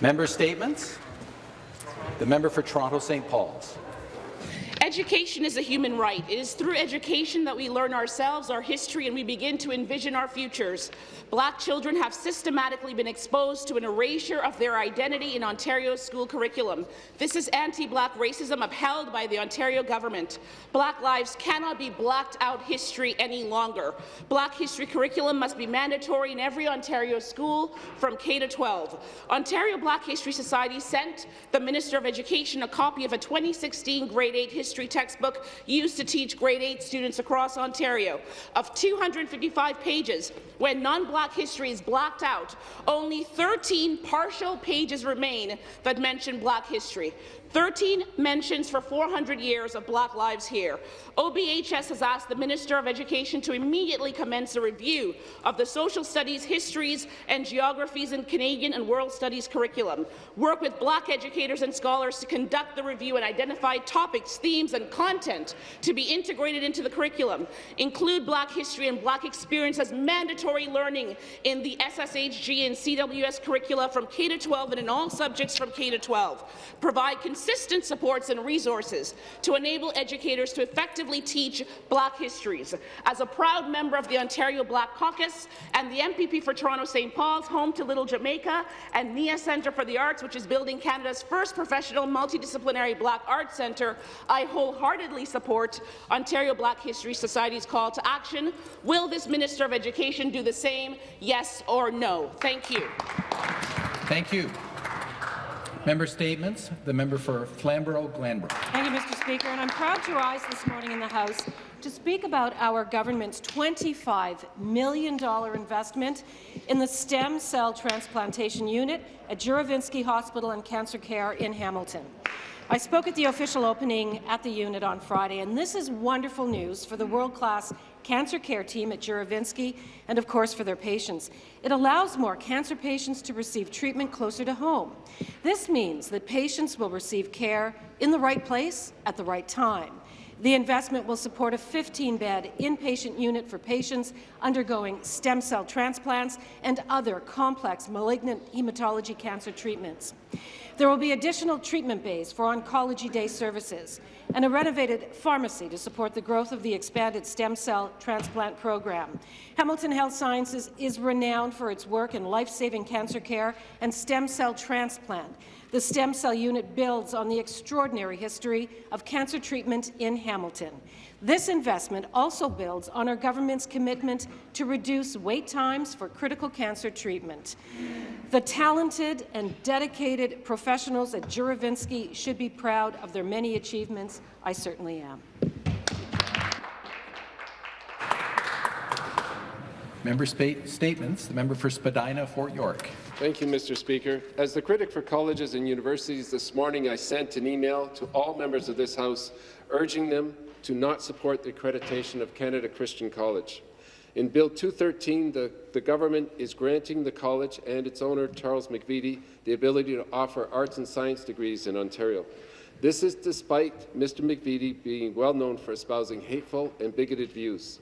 Member statements. The member for Toronto St. Paul's. Education is a human right. It is through education that we learn ourselves, our history, and we begin to envision our futures. Black children have systematically been exposed to an erasure of their identity in Ontario's school curriculum. This is anti-black racism upheld by the Ontario government. Black lives cannot be blacked out history any longer. Black history curriculum must be mandatory in every Ontario school from K to 12. Ontario Black History Society sent the Minister of Education a copy of a 2016 grade 8 history textbook used to teach grade 8 students across Ontario. Of 255 pages, when non-black Black history is blacked out, only 13 partial pages remain that mention Black history. 13 mentions for 400 years of Black lives here. OBHS has asked the Minister of Education to immediately commence a review of the social studies, histories and geographies in Canadian and world studies curriculum, work with Black educators and scholars to conduct the review and identify topics, themes and content to be integrated into the curriculum, include Black history and Black experience as mandatory learning in the SSHG and CWS curricula from K-12 and in all subjects from K-12, provide consistent supports and resources to enable educators to effectively teach Black histories. As a proud member of the Ontario Black Caucus and the MPP for Toronto St. Paul's, home to Little Jamaica and NIA Centre for the Arts, which is building Canada's first professional multidisciplinary Black Arts Centre, I wholeheartedly support Ontario Black History Society's call to action. Will this Minister of Education do the same, yes or no? Thank you. Thank you. Member statements. The member for Flamborough-Glanbrook. Thank you, Mr. Speaker. And I'm proud to rise this morning in the House to speak about our government's $25 million investment in the stem cell transplantation unit at Juravinski Hospital and Cancer Care in Hamilton. I spoke at the official opening at the unit on Friday, and this is wonderful news for the world-class cancer care team at Juravinski, and, of course, for their patients. It allows more cancer patients to receive treatment closer to home. This means that patients will receive care in the right place at the right time. The investment will support a 15-bed inpatient unit for patients undergoing stem cell transplants and other complex malignant hematology cancer treatments. There will be additional treatment bays for Oncology Day services and a renovated pharmacy to support the growth of the expanded stem cell transplant program. Hamilton Health Sciences is renowned for its work in life-saving cancer care and stem cell transplant. The stem cell unit builds on the extraordinary history of cancer treatment in Hamilton. This investment also builds on our government's commitment to reduce wait times for critical cancer treatment. The talented and dedicated professionals at Juravinski should be proud of their many achievements. I certainly am. Member statements. The member for Spadina, Fort York. Thank you, Mr. Speaker. As the critic for colleges and universities this morning, I sent an email to all members of this House urging them to not support the accreditation of Canada Christian College. In Bill 213, the, the government is granting the college and its owner, Charles McVety, the ability to offer arts and science degrees in Ontario. This is despite Mr. McVety being well known for espousing hateful and bigoted views.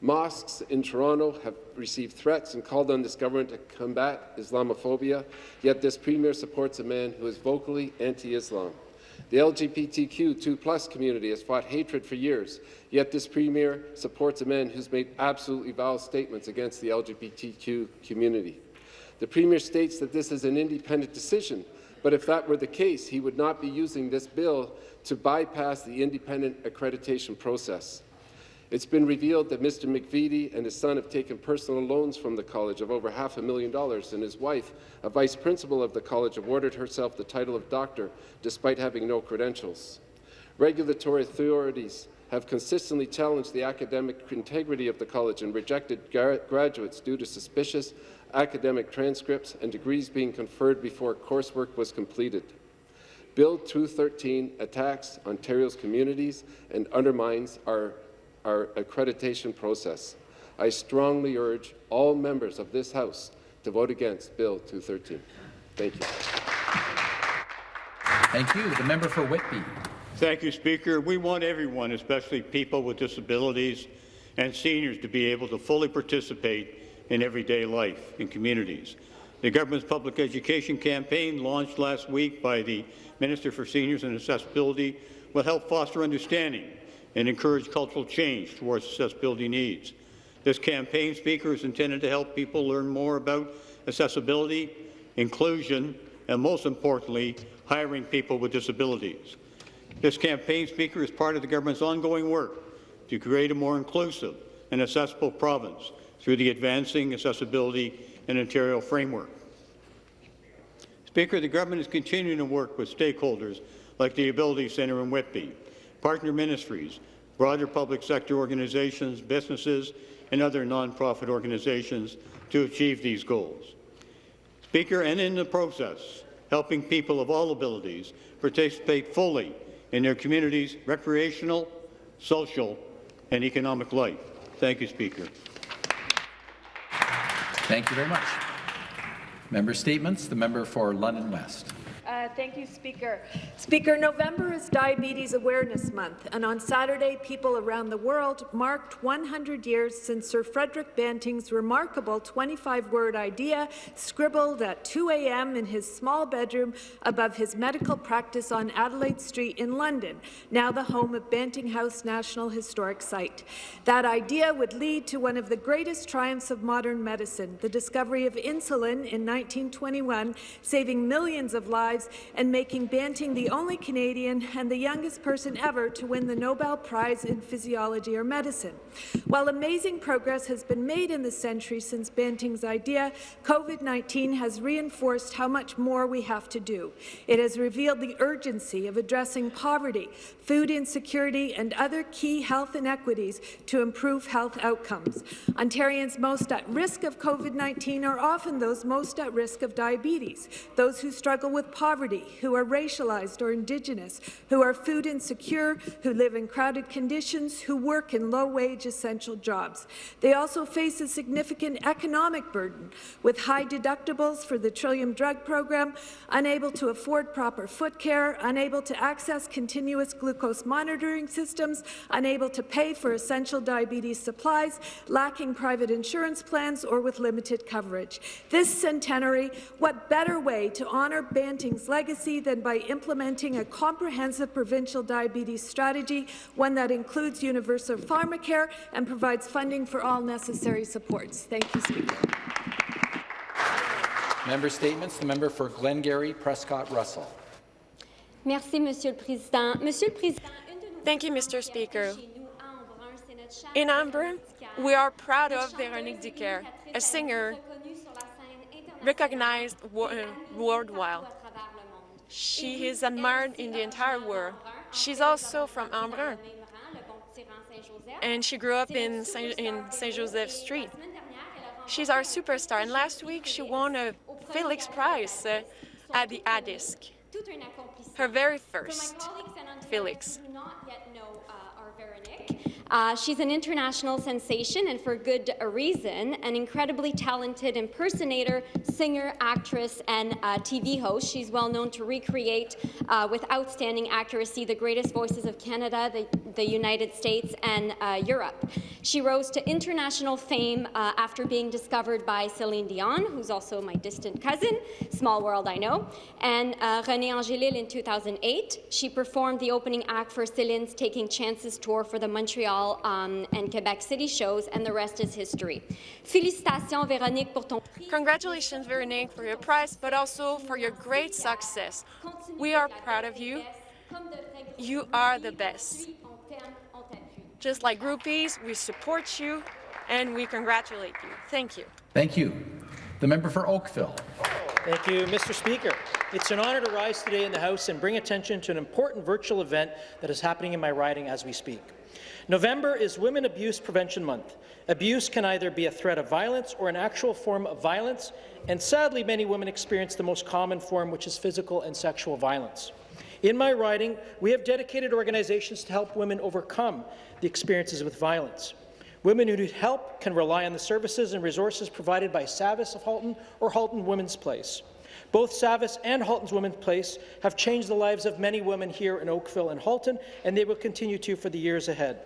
Mosques in Toronto have received threats and called on this government to combat Islamophobia, yet this premier supports a man who is vocally anti-Islam. The LGBTQ2 community has fought hatred for years, yet this Premier supports a man who's made absolutely vile statements against the LGBTQ community. The Premier states that this is an independent decision, but if that were the case, he would not be using this bill to bypass the independent accreditation process. It's been revealed that Mr. McVety and his son have taken personal loans from the college of over half a million dollars, and his wife, a vice principal of the college, awarded herself the title of doctor despite having no credentials. Regulatory authorities have consistently challenged the academic integrity of the college and rejected graduates due to suspicious academic transcripts and degrees being conferred before coursework was completed. Bill 213 attacks Ontario's communities and undermines our our accreditation process. I strongly urge all members of this House to vote against Bill 213. Thank you. Thank you. The member for Whitby. Thank you, Speaker. We want everyone, especially people with disabilities and seniors, to be able to fully participate in everyday life in communities. The government's public education campaign, launched last week by the Minister for Seniors and Accessibility, will help foster understanding and encourage cultural change towards accessibility needs. This campaign, Speaker, is intended to help people learn more about accessibility, inclusion, and most importantly, hiring people with disabilities. This campaign, Speaker, is part of the government's ongoing work to create a more inclusive and accessible province through the Advancing Accessibility in Ontario framework. Speaker, the government is continuing to work with stakeholders like the Ability Centre in Whitby, partner ministries, broader public sector organizations, businesses, and other nonprofit organizations to achieve these goals. Speaker, and in the process, helping people of all abilities participate fully in their community's recreational, social, and economic life. Thank you, Speaker. Thank you very much. Member statements. The member for London West. Uh, thank you, Speaker. Speaker, November is Diabetes Awareness Month, and on Saturday, people around the world marked 100 years since Sir Frederick Banting's remarkable 25-word idea, scribbled at 2 a.m. in his small bedroom above his medical practice on Adelaide Street in London, now the home of Banting House National Historic Site. That idea would lead to one of the greatest triumphs of modern medicine, the discovery of insulin in 1921, saving millions of lives and making Banting the only Canadian and the youngest person ever to win the Nobel Prize in Physiology or Medicine. While amazing progress has been made in the century since Banting's idea, COVID-19 has reinforced how much more we have to do. It has revealed the urgency of addressing poverty, food insecurity, and other key health inequities to improve health outcomes. Ontarians most at risk of COVID-19 are often those most at risk of diabetes, those who struggle with poverty, who are racialized or Indigenous, who are food insecure, who live in crowded conditions, who work in low-wage essential jobs. They also face a significant economic burden, with high deductibles for the Trillium Drug Program, unable to afford proper foot care, unable to access continuous glucose monitoring systems, unable to pay for essential diabetes supplies, lacking private insurance plans, or with limited coverage. This centenary, what better way to honour Banting's legacy than by implementing a comprehensive provincial diabetes strategy, one that includes universal pharmacare and provides funding for all necessary supports. Thank you, Speaker. Member statements. The member for Glengarry, Prescott Russell. Merci, Monsieur le Président. Monsieur le Président, Thank you, Mr. Speaker. In Embrun, we are proud of Véronic DiCaire, a singer recognized worldwide. She is admired in the entire world. She's also from Embrun, and she grew up in Saint, in Saint Joseph Street. She's our superstar, and last week she won a Felix Prize uh, at the ADISQ, her very first Felix. Uh, she's an international sensation, and for good reason, an incredibly talented impersonator, singer, actress, and uh, TV host. She's well known to recreate, uh, with outstanding accuracy, the greatest voices of Canada, the, the United States, and uh, Europe. She rose to international fame uh, after being discovered by Celine Dion, who's also my distant cousin, small world I know, and uh, René Angélil in 2008. She performed the opening act for Celine's Taking Chances tour for the Montreal um, and Quebec City shows, and the rest is history. Félicitations, Véronic, pour ton. Congratulations, Véronic, for your prize, but also for your great success. We are proud of you. You are the best. Just like groupies, we support you and we congratulate you. Thank you. Thank you. The member for Oakville. Thank you, Mr. Speaker. It's an honour to rise today in the House and bring attention to an important virtual event that is happening in my riding as we speak. November is Women Abuse Prevention Month. Abuse can either be a threat of violence or an actual form of violence, and sadly many women experience the most common form, which is physical and sexual violence. In my riding, we have dedicated organizations to help women overcome the experiences with violence. Women who need help can rely on the services and resources provided by Savis of Halton or Halton Women's Place. Both Savis and Halton's Women's Place have changed the lives of many women here in Oakville and Halton, and they will continue to for the years ahead.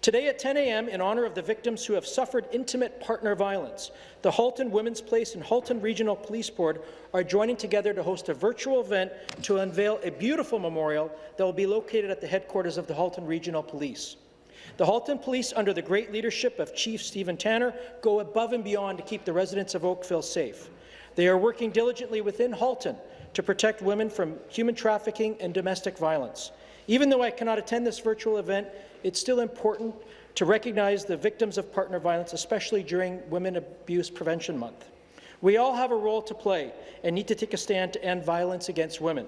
Today at 10 a.m., in honour of the victims who have suffered intimate partner violence, the Halton Women's Place and Halton Regional Police Board are joining together to host a virtual event to unveil a beautiful memorial that will be located at the headquarters of the Halton Regional Police. The Halton Police, under the great leadership of Chief Stephen Tanner, go above and beyond to keep the residents of Oakville safe. They are working diligently within Halton to protect women from human trafficking and domestic violence. Even though I cannot attend this virtual event, it's still important to recognize the victims of partner violence, especially during Women Abuse Prevention Month. We all have a role to play and need to take a stand to end violence against women.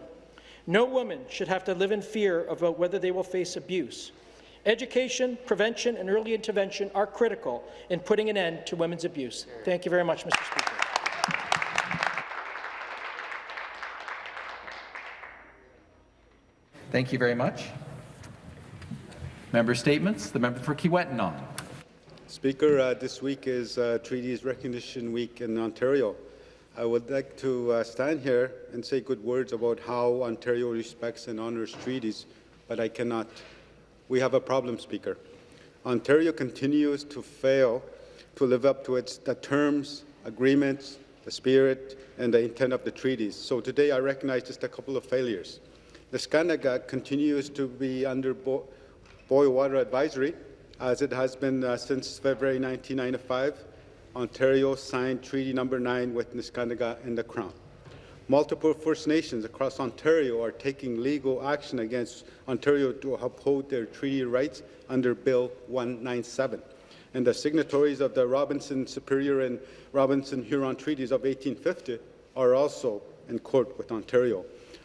No woman should have to live in fear about whether they will face abuse. Education, prevention and early intervention are critical in putting an end to women's abuse. Thank you very much, Mr. Speaker. Thank you very much. Member statements. The member for Kiiwetinoong. Speaker, uh, this week is uh, Treaties Recognition Week in Ontario. I would like to uh, stand here and say good words about how Ontario respects and honours treaties, but I cannot. We have a problem, Speaker. Ontario continues to fail to live up to its the terms, agreements, the spirit, and the intent of the treaties. So today I recognize just a couple of failures. The Neskantaga continues to be under bo boil water advisory, as it has been uh, since February 1995. Ontario signed Treaty Number 9 with Neskantaga and the Crown. Multiple First Nations across Ontario are taking legal action against Ontario to uphold their treaty rights under Bill 197. And the signatories of the Robinson Superior and Robinson Huron treaties of 1850 are also in court with Ontario.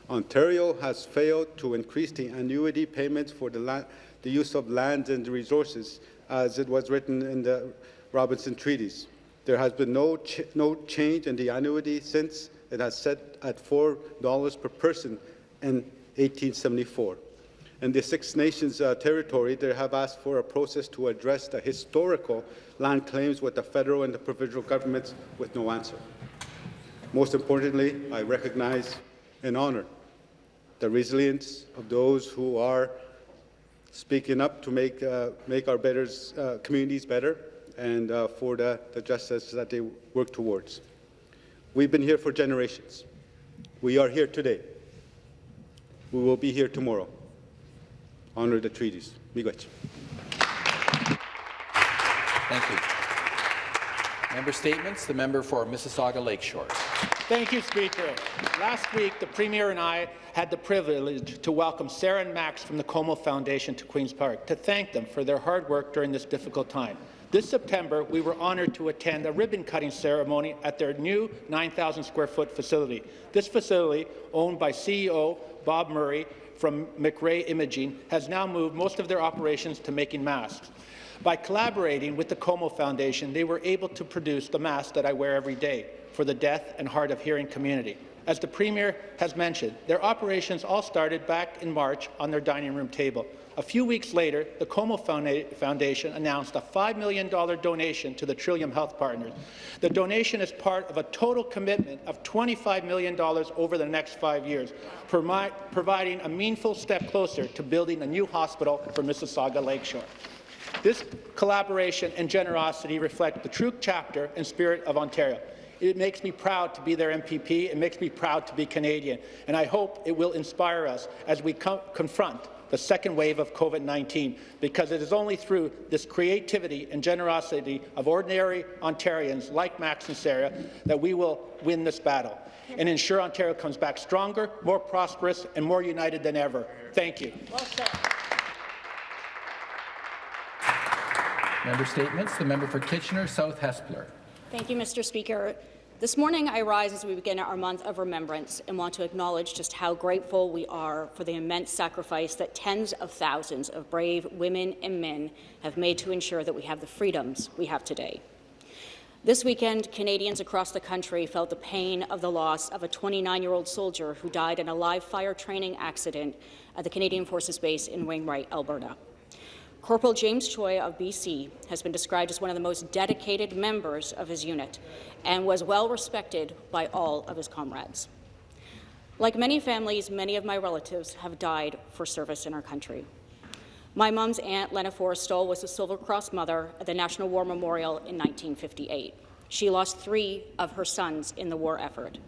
Ontario has failed to increase the annuity payments for the, the use of lands and resources as it was written in the Robinson treaties. There has been no, ch no change in the annuity since it has set at $4 per person in 1874. In the Six Nations uh, territory, they have asked for a process to address the historical land claims with the federal and the provincial governments with no answer. Most importantly, I recognize and honor the resilience of those who are speaking up to make, uh, make our better, uh, communities better and uh, for the, the justice that they work towards. We've been here for generations. We are here today. We will be here tomorrow. Honor the treaties. Miigwech. Thank you. Member statements. The member for Mississauga Lakeshore. Thank you, Speaker. Last week, the Premier and I had the privilege to welcome Sarah and Max from the Como Foundation to Queen's Park to thank them for their hard work during this difficult time. This September, we were honoured to attend a ribbon-cutting ceremony at their new 9,000 square foot facility. This facility, owned by CEO Bob Murray from McRae Imaging, has now moved most of their operations to making masks. By collaborating with the Como Foundation, they were able to produce the mask that I wear every day for the deaf and hard of hearing community. As the Premier has mentioned, their operations all started back in March on their dining room table. A few weeks later, the Como Foundation announced a $5 million donation to the Trillium Health Partners. The donation is part of a total commitment of $25 million over the next five years, providing a meaningful step closer to building a new hospital for Mississauga Lakeshore. This collaboration and generosity reflect the true chapter and spirit of Ontario. It makes me proud to be their MPP. It makes me proud to be Canadian. And I hope it will inspire us as we co confront the second wave of COVID-19, because it is only through this creativity and generosity of ordinary Ontarians like Max and Sarah that we will win this battle and ensure Ontario comes back stronger, more prosperous, and more united than ever. Thank you. Well Member statements. The member for Kitchener South Hespeler. Thank you, Mr. Speaker. This morning, I rise as we begin our month of remembrance and want to acknowledge just how grateful we are for the immense sacrifice that tens of thousands of brave women and men have made to ensure that we have the freedoms we have today. This weekend, Canadians across the country felt the pain of the loss of a 29-year-old soldier who died in a live fire training accident at the Canadian Forces Base in Wainwright, Alberta. Corporal James Choi of BC has been described as one of the most dedicated members of his unit and was well respected by all of his comrades. Like many families, many of my relatives have died for service in our country. My mom's aunt, Lena Forrestal, was a Silver Cross Mother at the National War Memorial in 1958. She lost three of her sons in the war effort.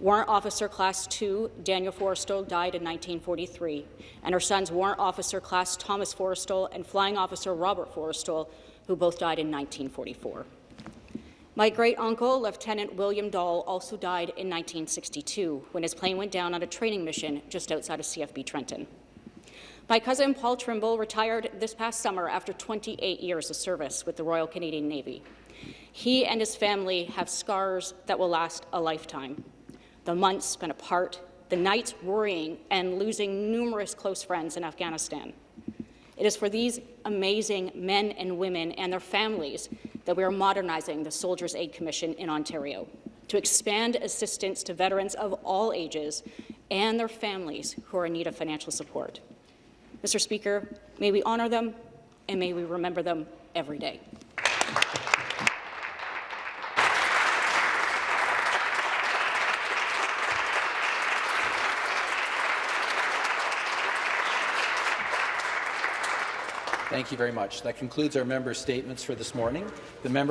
Warrant Officer Class 2 Daniel Forrestal died in 1943, and her sons Warrant Officer Class Thomas Forrestal and Flying Officer Robert Forrestal, who both died in 1944. My great-uncle, Lieutenant William Dahl, also died in 1962 when his plane went down on a training mission just outside of CFB Trenton. My cousin Paul Trimble retired this past summer after 28 years of service with the Royal Canadian Navy. He and his family have scars that will last a lifetime. The months spent apart, the nights worrying and losing numerous close friends in Afghanistan. It is for these amazing men and women and their families that we are modernizing the Soldiers' Aid Commission in Ontario to expand assistance to veterans of all ages and their families who are in need of financial support. Mr. Speaker, may we honour them and may we remember them every day. Thank you very much. That concludes our member statements for this morning. The member